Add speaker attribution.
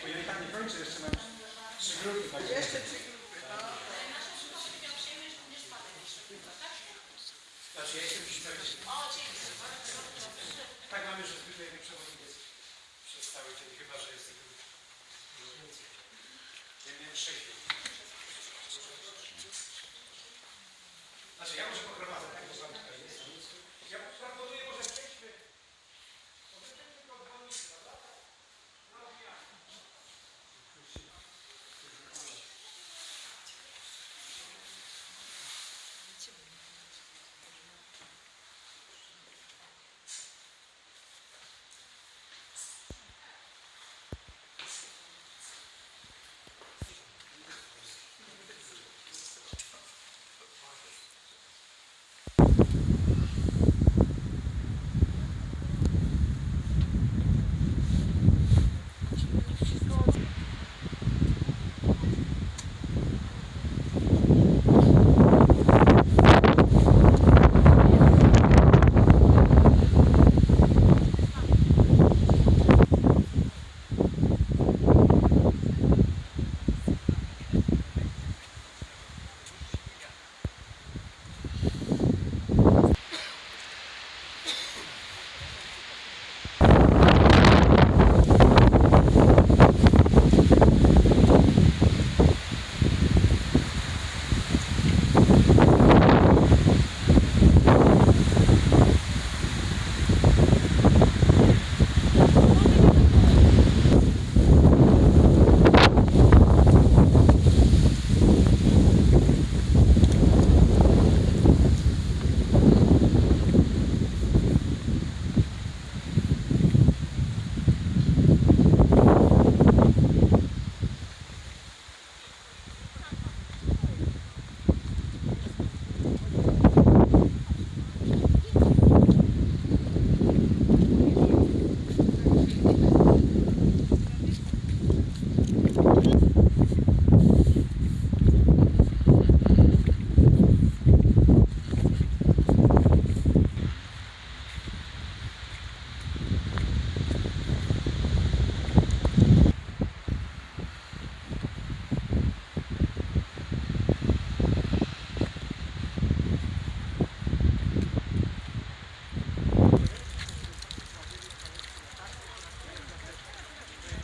Speaker 1: Bo ja i tak nie kończę, jeszcze mam trzy grupy. Tak
Speaker 2: Jeszcze trzy grupy, no.
Speaker 1: Znaczy ja jestem dziś Tak mamy, że zwykle jeden przewodnik jest przez cały dzień, chyba że jest tylko dużo więcej. Ja miałem sześć grup. Znaczy ja może poprowadzę, tak, bo sam tutaj jest. Ja proponuję może. Może